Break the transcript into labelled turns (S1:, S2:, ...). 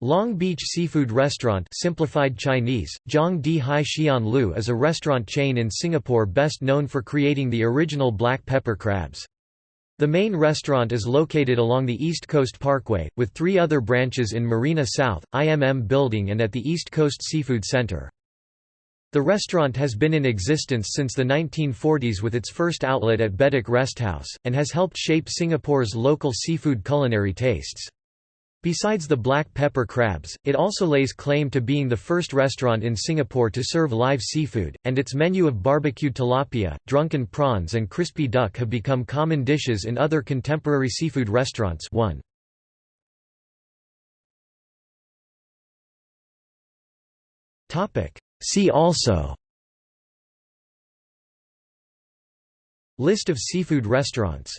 S1: Long Beach Seafood Restaurant simplified Chinese, Hai Xian Lu is a restaurant chain in Singapore best known for creating the original black pepper crabs. The main restaurant is located along the East Coast Parkway, with three other branches in Marina South, IMM Building and at the East Coast Seafood Center. The restaurant has been in existence since the 1940s with its first outlet at Bedok Resthouse, and has helped shape Singapore's local seafood culinary tastes. Besides the black pepper crabs, it also lays claim to being the first restaurant in Singapore to serve live seafood, and its menu of barbecued tilapia, drunken prawns and crispy duck have become common dishes in other contemporary seafood restaurants. 1. See also. List of seafood restaurants